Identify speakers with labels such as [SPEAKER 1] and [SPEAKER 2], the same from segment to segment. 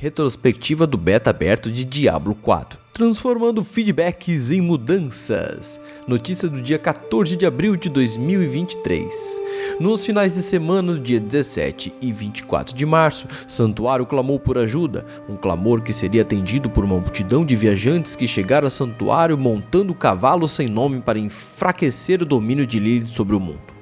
[SPEAKER 1] Retrospectiva do beta aberto de Diablo 4 transformando feedbacks em mudanças. Notícia do dia 14 de abril de 2023. Nos finais de semana, do dia 17 e 24 de março, Santuário clamou por ajuda, um clamor que seria atendido por uma multidão de viajantes que chegaram a Santuário montando cavalos sem nome para enfraquecer o domínio de Lilith sobre o mundo.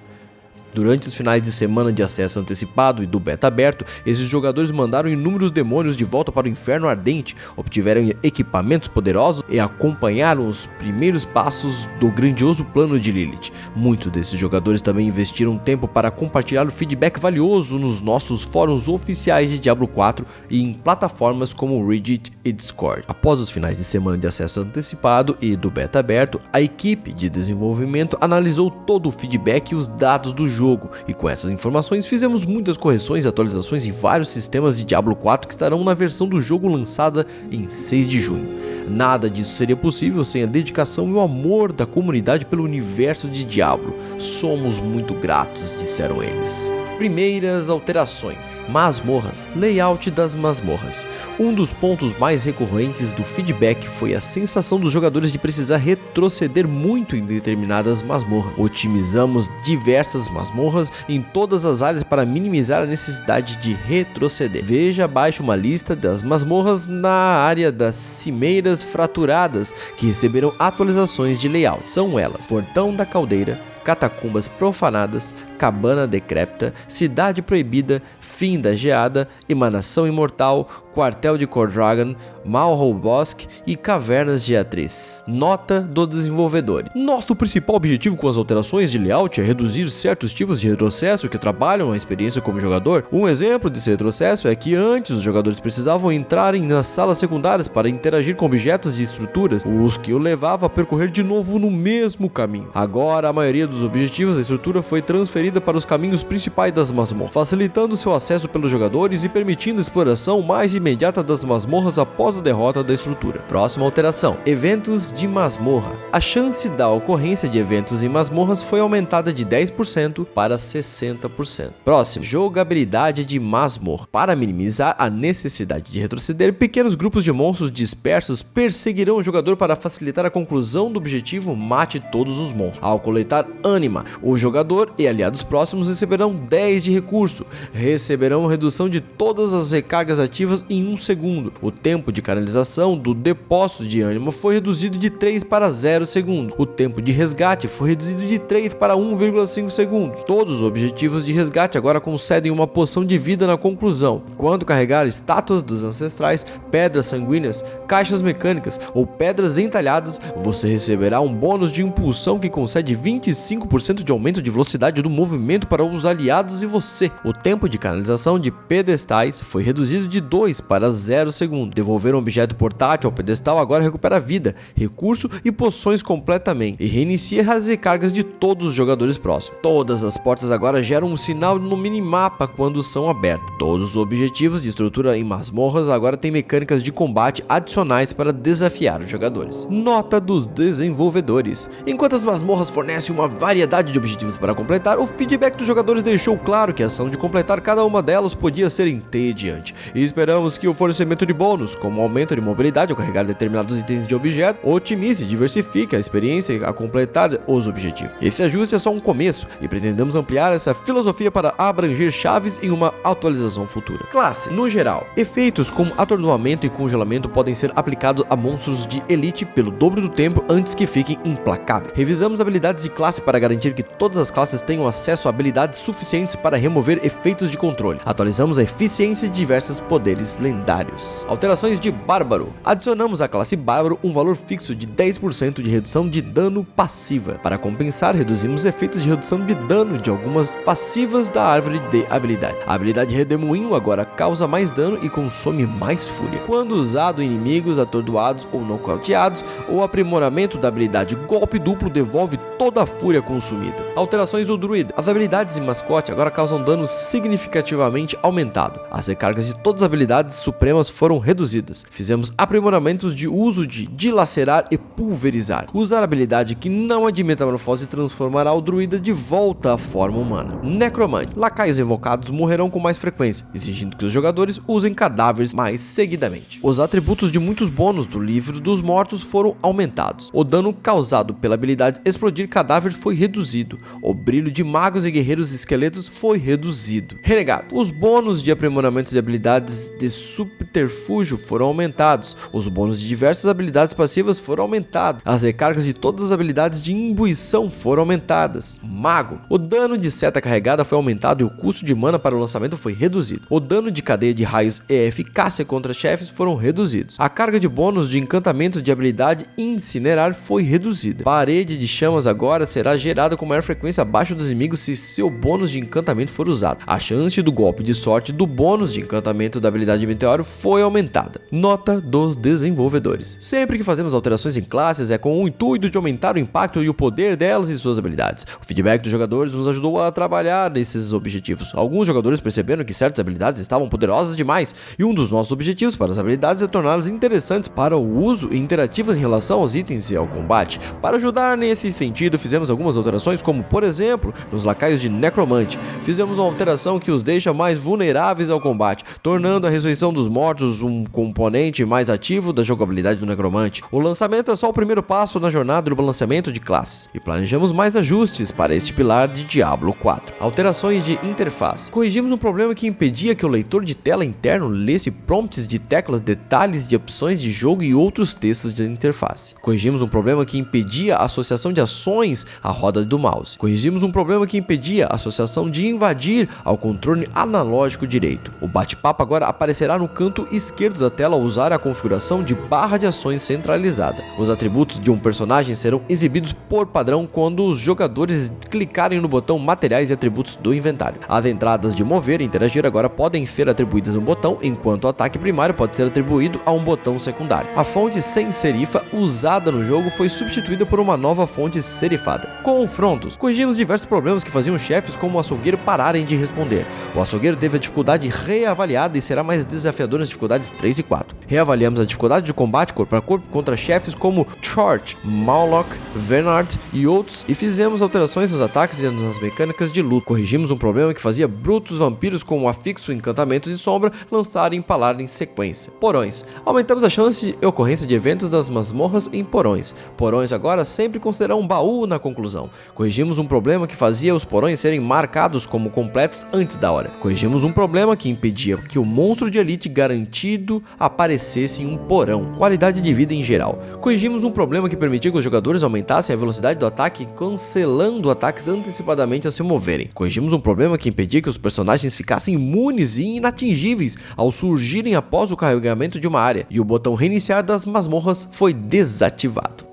[SPEAKER 1] Durante os finais de semana de acesso antecipado e do beta aberto, esses jogadores mandaram inúmeros demônios de volta para o inferno ardente, obtiveram equipamentos poderosos e acompanharam os primeiros passos do grandioso plano de Lilith. Muitos desses jogadores também investiram tempo para compartilhar o feedback valioso nos nossos fóruns oficiais de Diablo 4 e em plataformas como Reddit e Discord. Após os finais de semana de acesso antecipado e do beta aberto, a equipe de desenvolvimento analisou todo o feedback e os dados do jogo jogo, e com essas informações fizemos muitas correções e atualizações em vários sistemas de Diablo 4 que estarão na versão do jogo lançada em 6 de junho. Nada disso seria possível sem a dedicação e o amor da comunidade pelo universo de Diablo. Somos muito gratos, disseram eles. Primeiras alterações. Masmorras. Layout das masmorras. Um dos pontos mais recorrentes do feedback foi a sensação dos jogadores de precisar retroceder muito em determinadas masmorras. Otimizamos diversas masmorras em todas as áreas para minimizar a necessidade de retroceder. Veja abaixo uma lista das masmorras na área das cimeiras fraturadas que receberam atualizações de layout. São elas: Portão da Caldeira, Catacumbas Profanadas, Cabana Decrépita, Cidade Proibida, Fim da Geada, Emanação Imortal, Quartel de Cordragon, Malhol Bosque e Cavernas de Atriz. Nota do desenvolvedor. Nosso principal objetivo com as alterações de layout é reduzir certos tipos de retrocesso que trabalham a experiência como jogador. Um exemplo desse retrocesso é que antes os jogadores precisavam entrarem nas salas secundárias para interagir com objetos e estruturas, os que o levava a percorrer de novo no mesmo caminho. Agora, a maioria dos objetivos da estrutura foi transferida para os caminhos principais das masmorras, facilitando seu acesso pelos jogadores e permitindo exploração mais imediata das masmorras após a derrota da estrutura. Próxima alteração: eventos de masmorra. A chance da ocorrência de eventos em masmorras foi aumentada de 10% para 60%. Próximo: jogabilidade de masmorra. Para minimizar a necessidade de retroceder, pequenos grupos de monstros dispersos perseguirão o jogador para facilitar a conclusão do objetivo mate todos os monstros. Ao coletar ânima, o jogador e aliados próximos receberão 10 de recurso, receberão redução de todas as recargas ativas em um segundo. O tempo de canalização do depósito de ânimo foi reduzido de 3 para 0 segundos. O tempo de resgate foi reduzido de 3 para 1,5 segundos. Todos os objetivos de resgate agora concedem uma poção de vida na conclusão. Quando carregar estátuas dos ancestrais, pedras sanguíneas, caixas mecânicas ou pedras entalhadas, você receberá um bônus de impulsão que concede 25% de aumento de velocidade do movimento para os aliados e você. O tempo de canalização de pedestais foi reduzido de 2 para 0 segundos. Devolver um objeto portátil ao pedestal agora recupera vida, recurso e poções completamente e reinicia as recargas de todos os jogadores próximos. Todas as portas agora geram um sinal no minimapa quando são abertas. Todos os objetivos de estrutura em masmorras agora têm mecânicas de combate adicionais para desafiar os jogadores. Nota dos desenvolvedores. Enquanto as masmorras fornecem uma variedade de objetivos para completar, o feedback dos jogadores deixou claro que a ação de completar cada uma delas podia ser entediante, e esperamos que o fornecimento de bônus, como aumento de mobilidade ao carregar determinados itens de objeto, otimize e diversifique a experiência a completar os objetivos. Esse ajuste é só um começo, e pretendemos ampliar essa filosofia para abranger chaves em uma atualização futura. Classe, no geral, efeitos como atordoamento e congelamento podem ser aplicados a monstros de elite pelo dobro do tempo antes que fiquem implacáveis. Revisamos habilidades de classe para garantir que todas as classes tenham acesso a habilidades suficientes para remover efeitos de controle. Atualizamos a eficiência de diversos poderes lendários. Alterações de Bárbaro. Adicionamos à classe Bárbaro um valor fixo de 10% de redução de dano passiva. Para compensar, reduzimos efeitos de redução de dano de algumas passivas da árvore de habilidade. A habilidade Redemoinho agora causa mais dano e consome mais fúria. Quando usado em inimigos atordoados ou nocauteados, o aprimoramento da habilidade Golpe Duplo devolve toda a fúria consumida. Alterações do druida. As habilidades em mascote agora causam dano significativamente aumentado. As recargas de todas as habilidades supremas foram reduzidas. Fizemos aprimoramentos de uso de dilacerar e pulverizar. Usar habilidade que não admite metamorfose transformará o druida de volta à forma humana. Necromante. Lacaios invocados morrerão com mais frequência, exigindo que os jogadores usem cadáveres mais seguidamente. Os atributos de muitos bônus do livro dos mortos foram aumentados. O dano causado pela habilidade explodir cadáver foi reduzido. O brilho de magos e guerreiros esqueletos foi reduzido. Renegado. Os bônus de aprimoramentos de habilidades de subterfúgio foram aumentados. Os bônus de diversas habilidades passivas foram aumentados. As recargas de todas as habilidades de imbuição foram aumentadas. Mago. O dano de seta carregada foi aumentado e o custo de mana para o lançamento foi reduzido. O dano de cadeia de raios e eficácia contra chefes foram reduzidos. A carga de bônus de encantamento de habilidade incinerar foi reduzida. Parede de chamas agora será gerada com maior frequência abaixo dos inimigos se seu bônus de encantamento for usado. A chance do golpe de sorte do bônus de encantamento da habilidade de meteoro foi aumentada. Nota dos desenvolvedores. Sempre que fazemos alterações em classes é com o intuito de aumentar o impacto e o poder delas e suas habilidades. O feedback dos jogadores nos ajudou a trabalhar nesses objetivos. Alguns jogadores perceberam que certas habilidades estavam poderosas demais e um dos nossos objetivos para as habilidades é torná-las interessantes para o uso e interativas em relação aos itens e ao combate. Para ajudar nesse sentido, fizemos algumas alterações, como por exemplo, nos lacaios de Necromante. Fizemos uma alteração que os deixa mais vulneráveis ao combate, tornando a ressurreição dos mortos um componente mais ativo da jogabilidade do Necromante. O lançamento é só o primeiro passo na jornada do balanceamento de classes, e planejamos mais ajustes para este pilar de Diablo 4. Alterações de interface. Corrigimos um problema que impedia que o leitor de tela interno lesse prompts de teclas, detalhes de opções de jogo e outros textos de interface. Corrigimos um problema que impedia a associação de ações à roda do mouse. Corrigimos um problema que impedia a associação de invadir ao controle analógico direito. O bate-papo agora aparecerá no canto esquerdo da tela ao usar a configuração de barra de ações centralizada. Os atributos de um personagem serão exibidos por padrão quando os jogadores clicarem no botão materiais e atributos do inventário. As entradas de mover e interagir agora podem ser atribuídas no botão, enquanto o ataque primário pode ser atribuído a um botão secundário. A fonte sem serifa usada no jogo foi substituída por uma nova fonte serifada. Confrontos. Corrigimos diversos problemas que faziam chefes como o açougueiro pararem de responder. O açougueiro teve a dificuldade reavaliada e será mais desafiador nas dificuldades 3 e 4. Reavaliamos a dificuldade de combate corpo a corpo contra chefes como Chort, Maulock, Vernard e outros e fizemos alterações nos ataques e nas mecânicas de luta. Corrigimos um problema que fazia brutos vampiros com o afixo encantamento de sombra lançar e em sequência. Porões. Aumentamos a chance de ocorrência de eventos das masmorras em porões. Porões agora sempre considerarão um baú na conclusão. Corrigimos um problema que fazia os porões serem marcados como completos antes da hora. Corrigimos um problema que impedia que o monstro de elite garantido aparecesse em um porão. Qualidade de vida em geral. Corrigimos um problema que permitia que os jogadores aumentassem a velocidade do ataque cancelando ataques antecipadamente a se moverem. Corrigimos um problema que impedia que os personagens ficassem imunes e inatingíveis ao surgirem após o carregamento de uma área, e o botão reiniciar das masmorras foi desativado.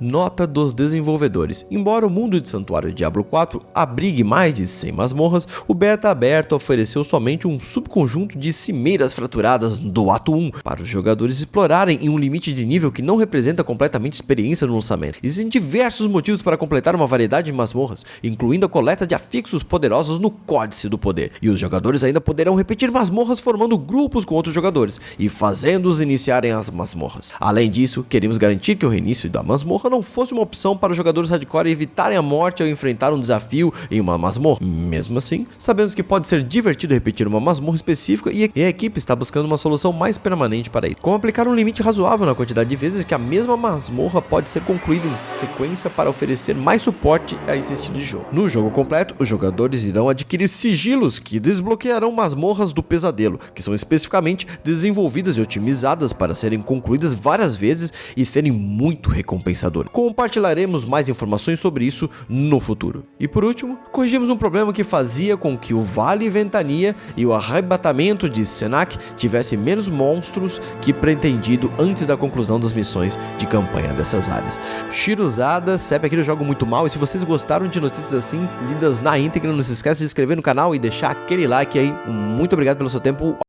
[SPEAKER 1] Nota dos desenvolvedores. Embora o mundo de Santuário Diablo 4 abrigue mais de 100 masmorras, o beta aberto ofereceu somente um subconjunto de cimeiras fraturadas do ato 1 para os jogadores explorarem em um limite de nível que não representa completamente experiência no lançamento. Existem diversos motivos para completar uma variedade de masmorras, incluindo a coleta de afixos poderosos no Códice do Poder, e os jogadores ainda poderão repetir masmorras formando grupos com outros jogadores e fazendo-os iniciarem as masmorras. Além disso, queremos garantir que o reinício da masmorra não fosse uma opção para os jogadores hardcore evitarem a morte ao enfrentar um desafio em uma masmorra. Mesmo assim, sabemos que pode ser divertido repetir uma masmorra específica e a equipe está buscando uma solução mais permanente para isso. Como aplicar um limite razoável na quantidade de vezes que a mesma masmorra pode ser concluída em sequência para oferecer mais suporte a esse estilo de jogo. No jogo completo, os jogadores irão adquirir sigilos que desbloquearão masmorras do pesadelo, que são especificamente desenvolvidas e otimizadas para serem concluídas várias vezes e serem muito recompensadoras. Compartilharemos mais informações sobre isso no futuro. E por último, corrigimos um problema que fazia com que o Vale Ventania e o arrebatamento de Senak tivessem menos monstros que pretendido antes da conclusão das missões de campanha dessas áreas. Shiruzada, CEP aqui eu jogo muito mal e se vocês gostaram de notícias assim, lidas na íntegra, não se esqueça de se inscrever no canal e deixar aquele like aí. Muito obrigado pelo seu tempo.